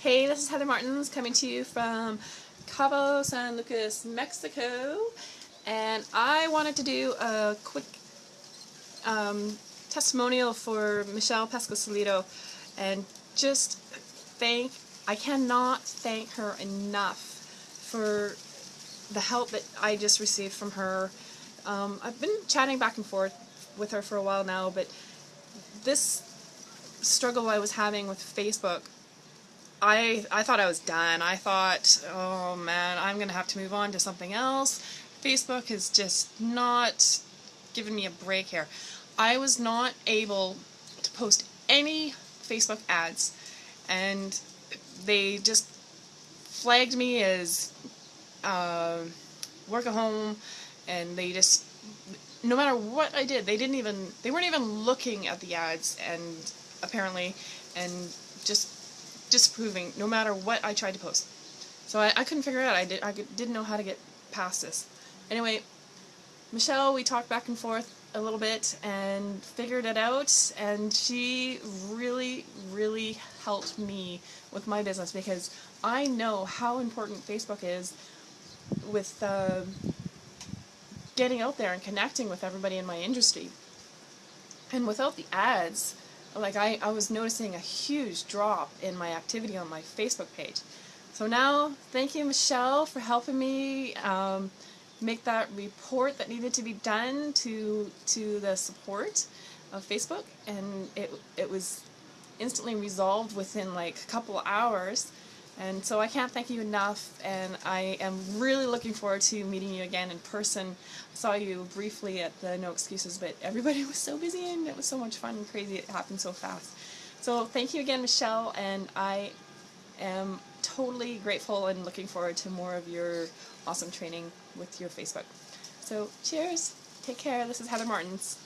Hey, this is Heather Martins coming to you from Cabo San Lucas, Mexico. And I wanted to do a quick um, testimonial for Michelle Pescosolido and just thank, I cannot thank her enough for the help that I just received from her. Um, I've been chatting back and forth with her for a while now, but this struggle I was having with Facebook I, I thought I was done. I thought, oh man, I'm going to have to move on to something else. Facebook is just not giving me a break here. I was not able to post any Facebook ads and they just flagged me as uh, work at home and they just no matter what I did they didn't even they weren't even looking at the ads and apparently and just disproving no matter what I tried to post. So I, I couldn't figure it out. I, did, I didn't know how to get past this. Anyway, Michelle, we talked back and forth a little bit and figured it out and she really, really helped me with my business because I know how important Facebook is with uh, getting out there and connecting with everybody in my industry. And without the ads, like I, I was noticing a huge drop in my activity on my Facebook page. So now, thank you Michelle for helping me um, make that report that needed to be done to to the support of Facebook, and it it was instantly resolved within like a couple hours. And so I can't thank you enough, and I am really looking forward to meeting you again in person. I saw you briefly at the No Excuses, but everybody was so busy and it was so much fun and crazy. It happened so fast. So thank you again, Michelle, and I am totally grateful and looking forward to more of your awesome training with your Facebook. So cheers, take care, this is Heather Martins.